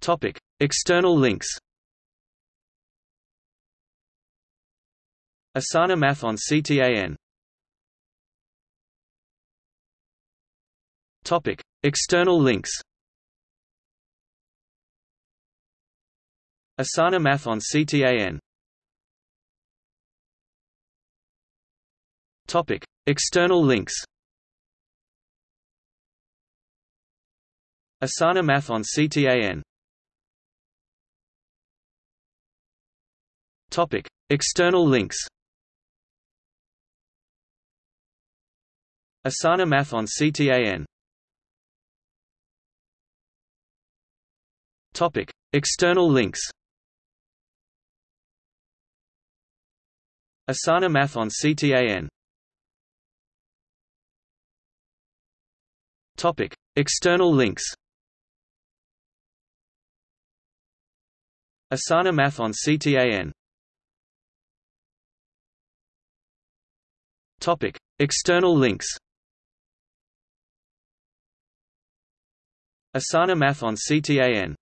Topic: External links. Asana Math on CTAN. Topic: External links. Asana Math on CTAN. Topic: External links. Asana Math on CTAN. Topic: External links. Asana Math on CTAN. Topic: External links. Asana Math on CTAN. Topic: External links. Asana Math on CTAN. Topic: External links. Asana Math on CTAN